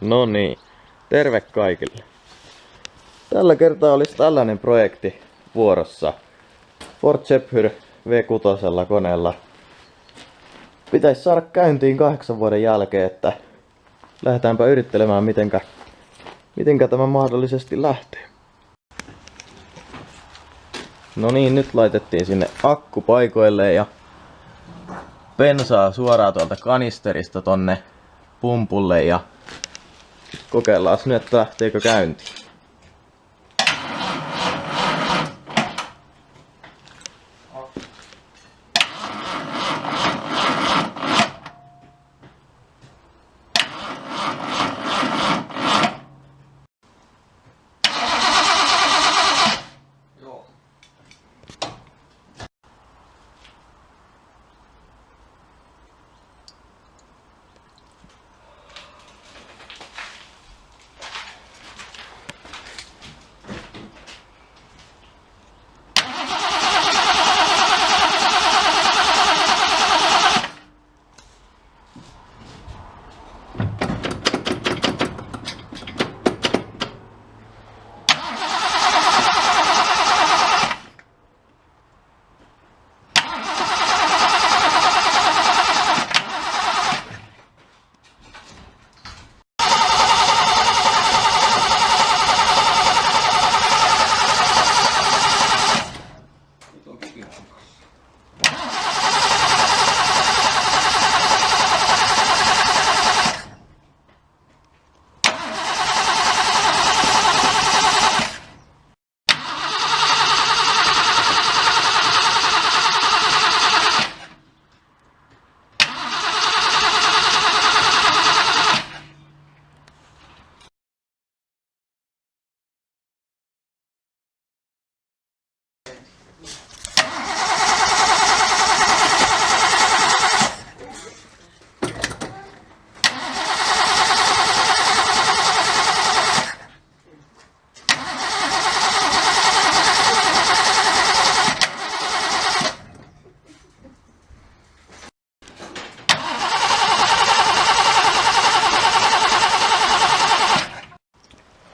No niin, terve kaikille. Tällä kertaa olisi tällainen projekti vuorossa. Ford Zephyr V6 koneella. Pitäisi saada käyntiin kahdeksan vuoden jälkeen, että lähdetäänpä yrittelemään mitenkä, mitenkä tämä mahdollisesti lähtee. No niin, nyt laitettiin sinne akku paikoille ja bensaa suoraan tuolta kanisterista tonne pumpulle ja kokeillaan nyt, että lähteekö käyntiin.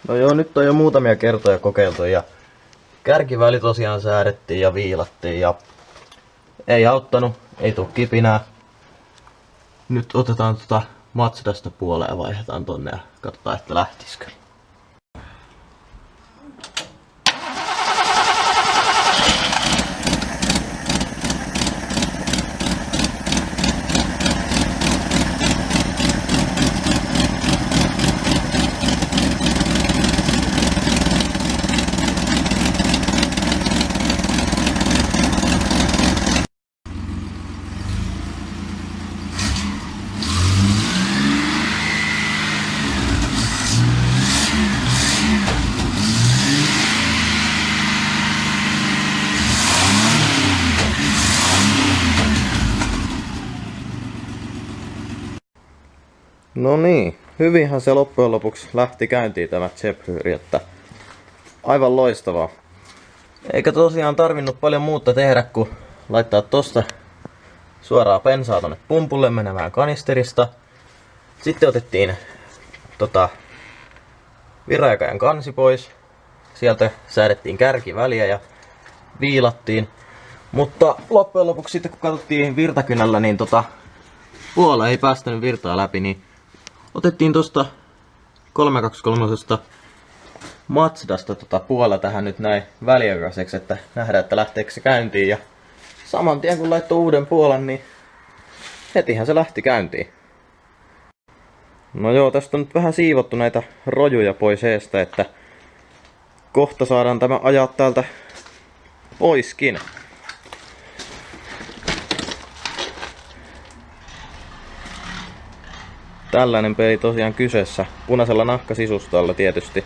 No joo, nyt on jo muutamia kertoja kokeiltu ja kärkiväli tosiaan säädettiin ja viilattiin ja ei auttanut, ei tuu kipinää. Nyt otetaan tota Matsudasta puoleen ja vaihdetaan tonne ja katsotaan, että lähtisikö. No niin, hyvinhän se loppujen lopuksi lähti käyntiin tämä Zephyr, että aivan loistavaa. Eikä tosiaan tarvinnut paljon muuta tehdä kuin laittaa tosta suoraan pensaa tonne pumpulle menemään kanisterista. Sitten otettiin tota, viraikajan kansi pois. Sieltä säädettiin kärkiväliä ja viilattiin. Mutta loppujen lopuksi sitten kun katsottiin virtakynällä, niin tota, puola ei päästänyt virtaa läpi, niin otettiin tosta 323 Matsdasta tota puolella tähän nyt näin väliaikaiseksi, että nähdään, että lähteekö se käyntiin. Ja saman tien kun laittoi uuden puolen, niin hetihän se lähti käyntiin. No joo, tästä on nyt vähän siivottu näitä rojuja pois eestä, että kohta saadaan tämä ajaa täältä poiskin. Tällainen peli tosiaan kyseessä. Punaisella nahkasisustalla tietysti.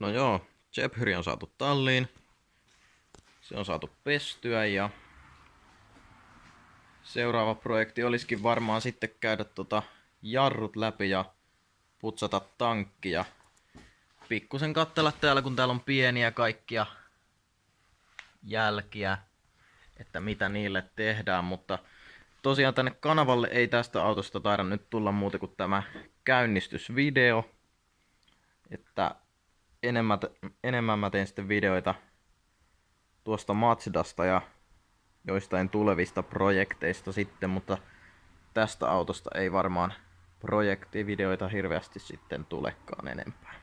No joo, Jephyri on saatu talliin. Se on saatu pestyä ja seuraava projekti olisikin varmaan sitten käydä tota jarrut läpi ja putsata tankki ja pikkusen katsella täällä, kun täällä on pieniä kaikkia jälkiä, että mitä niille tehdään, mutta tosiaan tänne kanavalle ei tästä autosta taida nyt tulla muuta kuin tämä käynnistysvideo, että enemmän, enemmän mä teen sitten videoita tuosta Mazdasta ja joistain tulevista projekteista sitten, mutta tästä autosta ei varmaan projektivideoita hirveästi sitten tulekaan enempää.